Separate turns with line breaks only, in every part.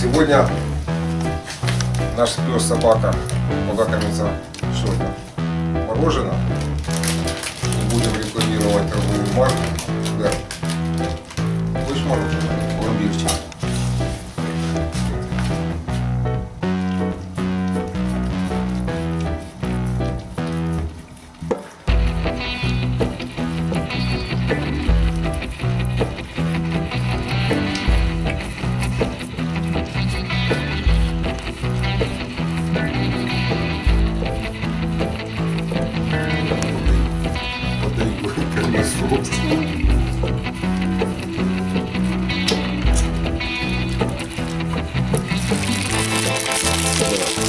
сегодня наш пес собака полакомится что это? Мороженое. Не будем рекламировать торговую марку.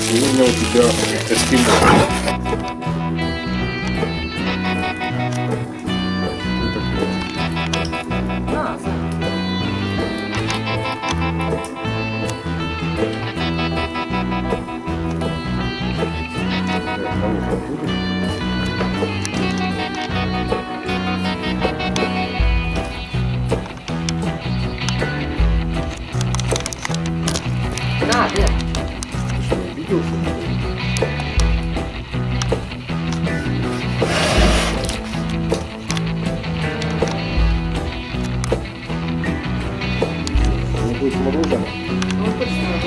Сегодня у тебя эскимо. Ну, будет мороженое.
Ну, точно,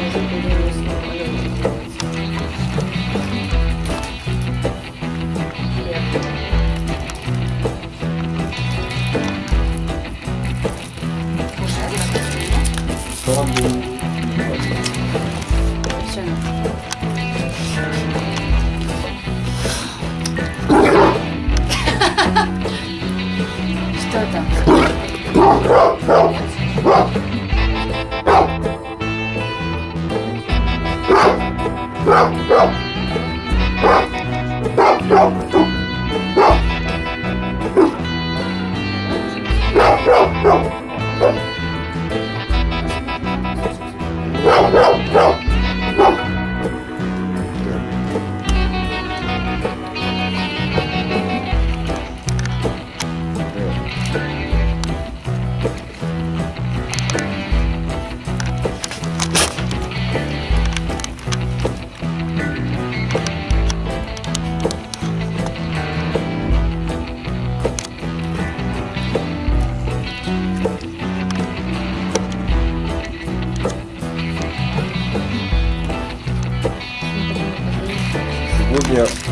Сегодня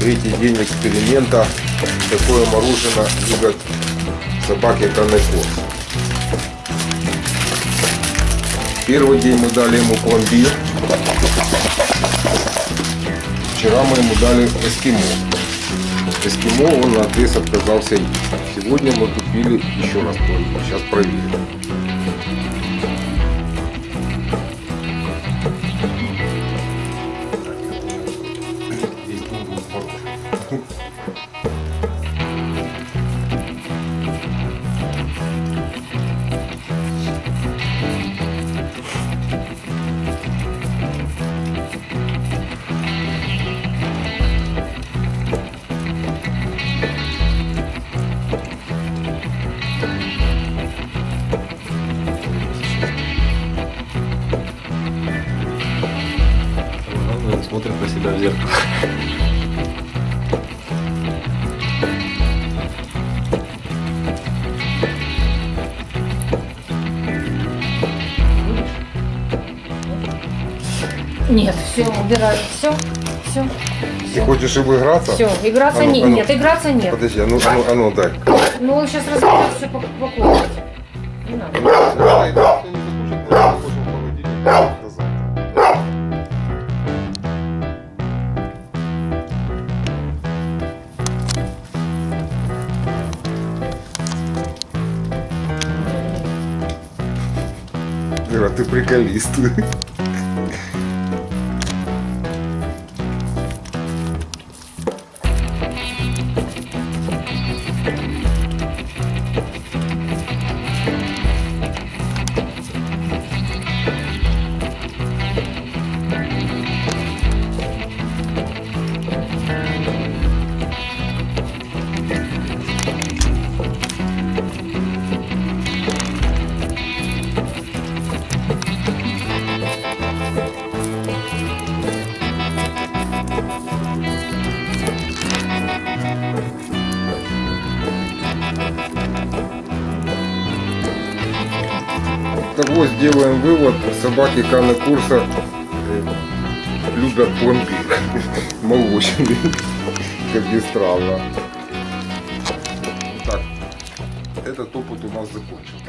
третий день эксперимента. Такое мороженое любят собаки Канеко. Первый день мы дали ему пломбир. Вчера мы ему дали эскимо. Эскимо он на отрез отказался. Сегодня мы купили еще раз пломбир. Сейчас проверим.
Себя в зеркало.
Нет, все, убираю. Все, все.
Ты хочешь им играться?
Все, играться
А ну,
не,
а ну.
нет, играться нет.
Подожди, а ну, а ну, а ну дай.
Ну, он сейчас разберет все по, по комнате. Не надо.
Ира, ты приколист. того сделаем вывод, собаки Каны курса э, любят пломбир молочный, как ни странно. Так, этот опыт у нас закончен.